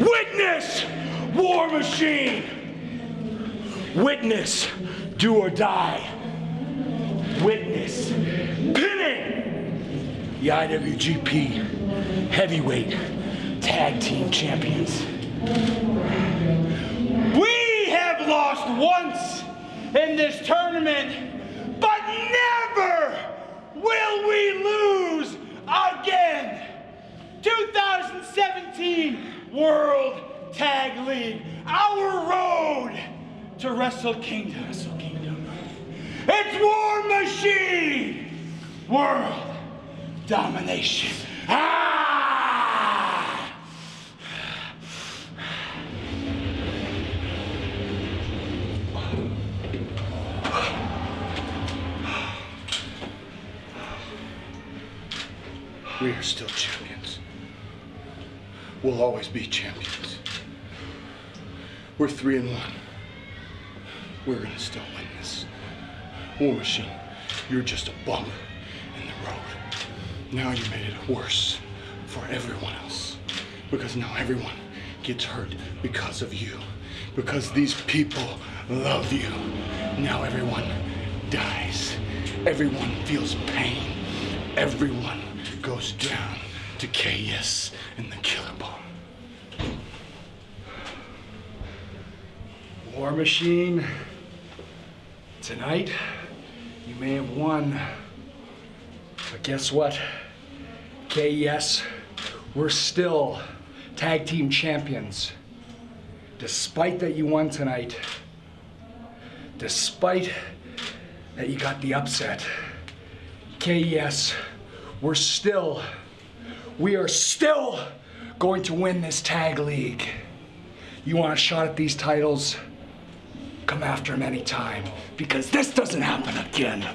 Witness War Machine! Witness Do or Die. Witness pinning the IWGP Heavyweight Tag Team Champions. We have lost once in this tournament, but never will we lose again. 2017 World Tag League, our road to Wrestle Kingdom. Wrestle Kingdom. It's War Machine World Domination. Ah! We are still champions. We'll always be champions. We're three and one. We're gonna still win this. War Machine, you're just a bump in the road. Now you made it worse for everyone else. Because now everyone gets hurt because of you. Because these people love you. Now everyone dies. Everyone feels pain. Everyone goes down to KES and the Killer Bomb. War Machine, tonight you may have won, but guess what? KES, we're still tag team champions. Despite that you won tonight, despite that you got the upset, KES, we're still, we are still going to win this tag league. You want a shot at these titles? Come after him anytime, because this doesn't happen again.